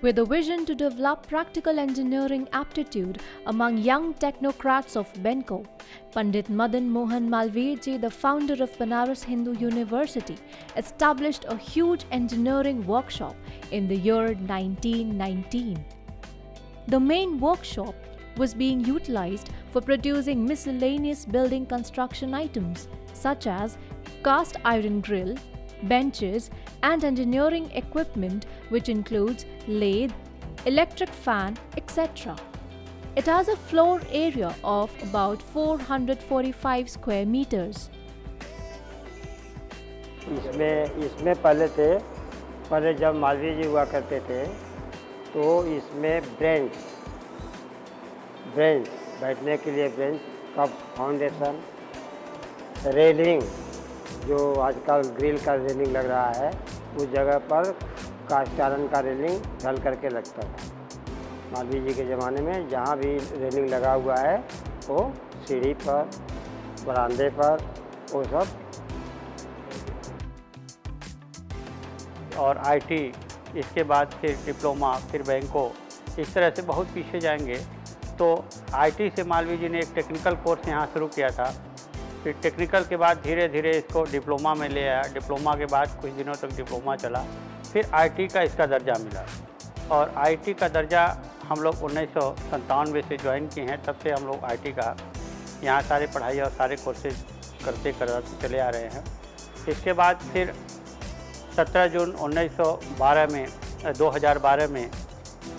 With a vision to develop practical engineering aptitude among young technocrats of BENCO, Pandit Madan Mohan Malviyaji, the founder of Banaras Hindu University, established a huge engineering workshop in the year 1919. The main workshop was being utilized for producing miscellaneous building construction items such as cast iron grill, benches, and engineering equipment, which includes lathe, electric fan, etc. It has a floor area of about 445 square meters. इसमें इसमें पहले थे, पहले जब मालवीय जी हुआ करते थे तो इसमें ब्रेंच ब्रेंच, बैठने के लिए ब्रेंच का फाउंडेशन, रेलिंग, जो आजकल ग्रिल का रेलिंग लग रहा है, उस जगह पर कास्ट आयरन का रेलिंग ढल करके लगता था मालवीय जी के ज़माने में जहाँ भी रेलिंग लगा हुआ है, वो सीढ़ी पर, बरामदे पर, वो सब। और आईटी इसके बाद फिर डिप्लोमा, फिर बैंकों, इस तरह से बहुत पीछे जाएँगे। तो आईटी से मालवीय जी ने एक टेक्निकल कोर्स यहाँ शुरू किया था। फिर टेक्निकल के बाद धीरे धीरे इसको डिप्लोमा में ले आया। डिप्लोमा के बाद कुछ दिनों तक डिप्लोमा चला। फिर आईटी का इसका दर्जा मिला। और आईटी का दर्जा हम लोग उन्नीस से ज्वाइन किए हैं, तब से हम लोग आईटी का यहाँ सारे पढ़ाई और सारे कोर्सेज करते करते चले आ रहे हैं। इसके बाद फिर 17 जून 1912 में 2012 में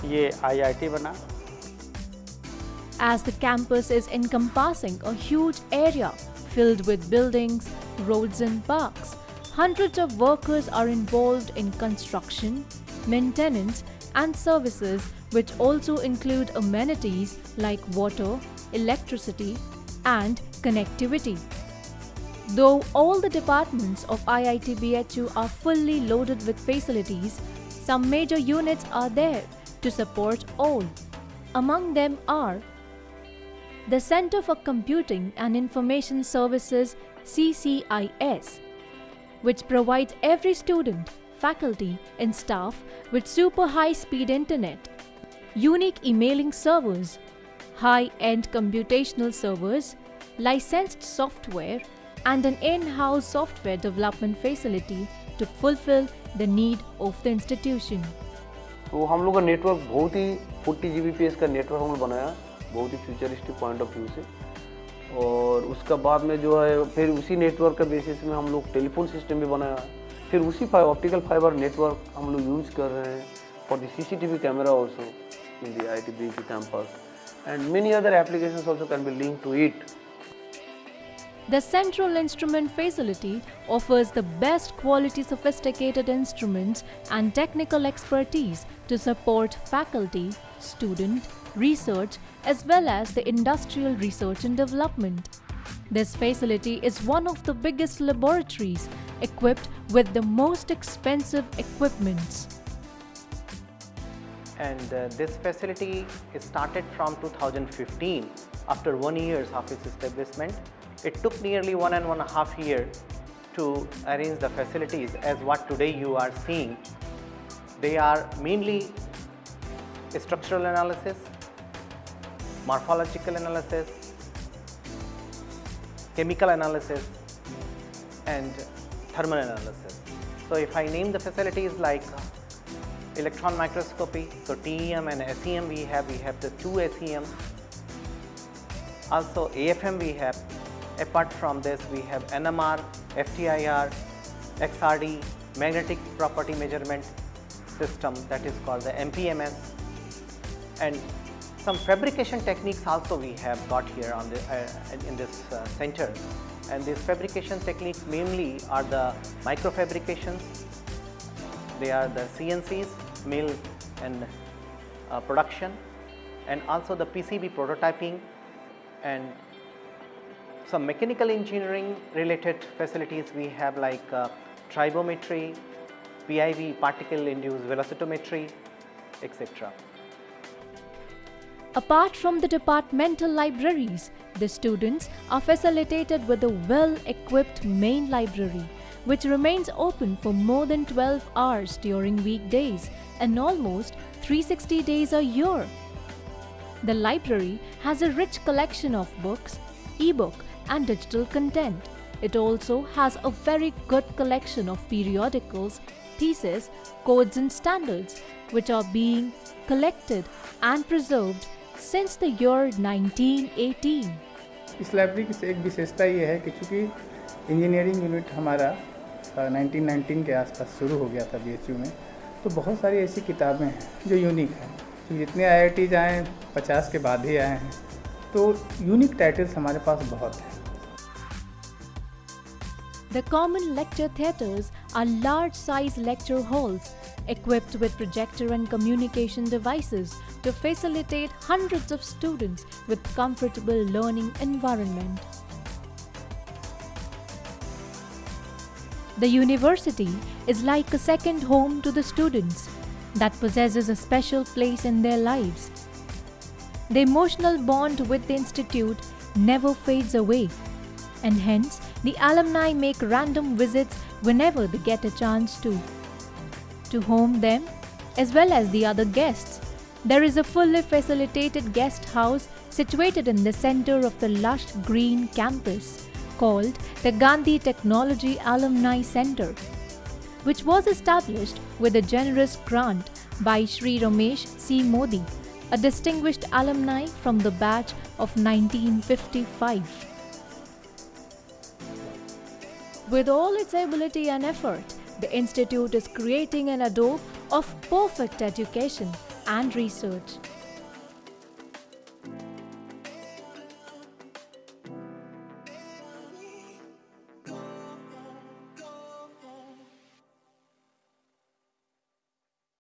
ये आईआईटी बना। As the campus is encompassing huge area filled with buildings roads and parks hundreds of workers are involve in construction maintenance and services which also include amenities like water, electricity and connectivity. Though all the departments of IIT BHU are fully loaded with facilities, some major units are there to support all. Among them are the Center for Computing and Information Services CCIS, which provides every student, faculty, and staff with super high speed internet, unique emailing servers, high end computational servers, licensed software, and an in house software development facility to fulfill the need of the institution. तो हम लोग का network बहुत ही forty जी का network हम लोग बनाया बहुत ही फ्यूचरिस्टिक पॉइंट ऑफ व्यू से और उसका बाद में जो है फिर उसी नेटवर्क के बेसिस में हम लोग टेलीफोन सिस्टम भी बनाया फिर उसी ऑप्टिकल फाइबर नेटवर्क हम लोग यूज़ कर रहे हैं for the CCTV camera also in the I T B campus and many other application also can be link to it The Central Instrument Facility offers the best quality sophisticated instruments and technical expertise to support faculty, student, research as well as the industrial research and development. This facility is one of the biggest laboratories equipped with the most expensive equipments. and uh, this facility is started from 2015 after one years of its establishment. It took nearly one and one and a half year to arrange the facilities as what today you are seeing. They are mainly structural analysis, morphological analysis, chemical analysis and thermal analysis. So if I name the facilities like electron microscopy. So TEM and SEM we have, we have the two SEM. Also AFM we have. Apart from this we have NMR, FTIR, XRD, magnetic property measurement system that is called the MPMS and some fabrication techniques also we have got here on the uh, in this uh, center and these fabrication techniques mainly are the microfabrications they are the CNCs mill and uh, production and also the PCB prototyping and some mechanical engineering related facilities we have like uh, tribometry, PIV particle-induced velocimetry, etc. Apart from the departmental libraries, the students are facilitated with a well-equipped main library which remains open for more than 12 hours during weekdays and almost 360 days a year. The library has a rich collection of books, e-book and digital content. It also has a very good collection of periodicals, theses, codes and standards which are being collected and preserved since the year 1918. इस library की एक विशेषता ये है कि चूँकि engineering unit हमारा अ, 1919 के आसपास शुरू हो गया था बीएचयू में तो बहुत सारी ऐसी किताबें हैं जो यूनिक हैं। तो जितने आई आई टीज आए पचास के बाद ही आए हैं तो यूनिक टाइटल्स हमारे पास बहुत हैं। The common lecture theatres are large size lecture halls equipped with projector and communication devices to facilitate hundreds of students with comfortable learning environment. The university is like a second home to the students that possesses a special place in their lives. The emotional bond with the institute never fades away, and hence the alumni make random visits whenever they get a chance to. To home them, as well as the other guests, there is a fully facilitated guest house situated in the center of the lush green campus called the Gandhi Technology Alumni Center which was established with a generous grant by Sri Ramesh C. Modi, a distinguished alumni from the batch of 1955. With all its ability and effort, the Institute is creating an adobe of perfect education and research.